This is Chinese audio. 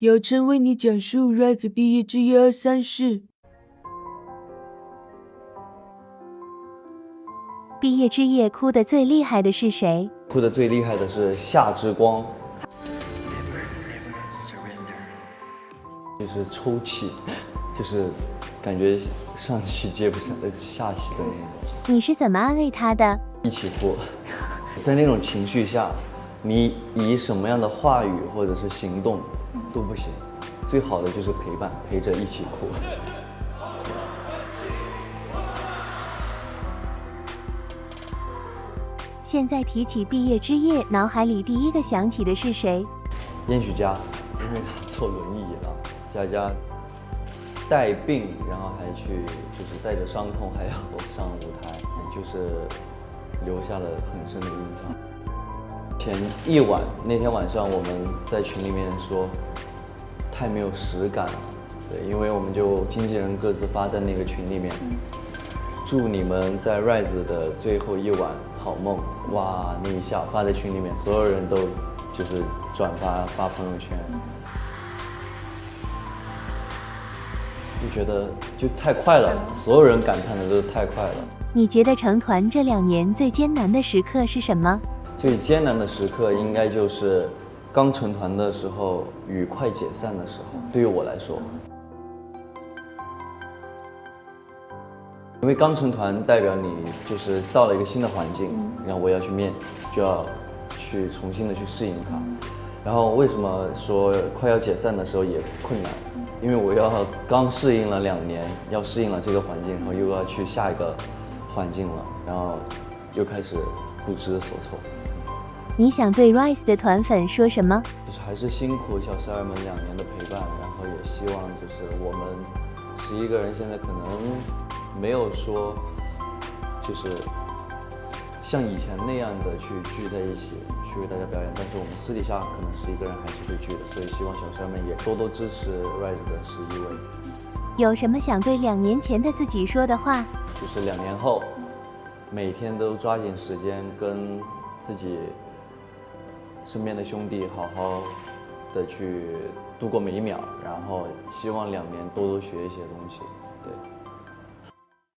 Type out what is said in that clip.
姚晨为你讲述 Rise 毕业之一二三事。毕业之夜哭得最厉害的是谁？哭得最厉害的是夏之光，就是抽泣，就是感觉上气接不上呃下气的那种。你是怎么安慰他的？一起哭，在那种情绪下，你以什么样的话语或者是行动都不行，最好的就是陪伴，陪着一起哭。现在提起毕业之夜，脑海里第一个想起的是谁？燕许佳，因为他坐轮椅了，佳佳带病，然后还去就是带着伤痛还要上舞台，就是留下了很深的印象。前一晚那天晚上我们在群里面说太没有实感了，对，因为我们就经纪人各自发在那个群里面，祝你们在 Rise 的最后一晚好梦。哇，那一下发在群里面，所有人都就是转发发朋友圈，就觉得就太快了，所有人感叹的都是太快了。你觉得成团这两年最艰难的时刻是什么？最艰难的时刻应该就是刚成团的时候与快解散的时候，对于我来说，因为刚成团代表你就是到了一个新的环境，然后我要去面，就要去重新的去适应它。然后为什么说快要解散的时候也困难？因为我要刚适应了两年，要适应了这个环境，然后又要去下一个环境了，然后又开始不知所措。你想对 Rise 的团粉说什么？就是还是辛苦小十二们两年的陪伴，然后也希望就是我们十一个人现在可能没有说就是像以前那样的去聚在一起去为大家表演，但是我们私底下可能十一个人还是会聚的，所以希望小十二们也多多支持 Rise 的十一位。有什么想对两年前的自己说的话？就是两年后，每天都抓紧时间跟自己身边的兄弟好好的去度过每一秒，然后希望两年多多学一些东西，对。